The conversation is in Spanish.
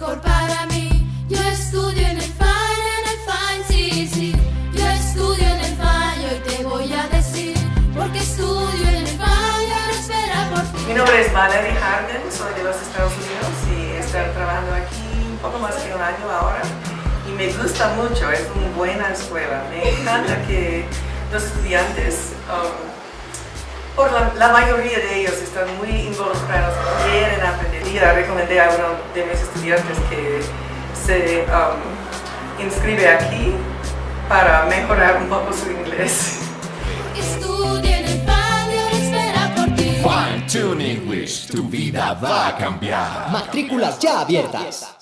mejor para mí. Yo estudio en el Fine, en el Fine, sí, sí. Yo estudio en el Fine y te voy a decir, porque estudio en el y ahora espera por ti. Mi nombre es Valerie Harden, soy de los Estados Unidos y estoy trabajando aquí un poco más que un año ahora. Y me gusta mucho, es una buena escuela. Me encanta que los estudiantes, um, por la, la mayoría de ellos, están muy involucrados, recomendé a uno de mis estudiantes que se um, inscribe aquí para mejorar un poco su inglés. Estudio en ahora espera por ti. Fine Tune English, tu vida va a cambiar. Matrículas ya abiertas.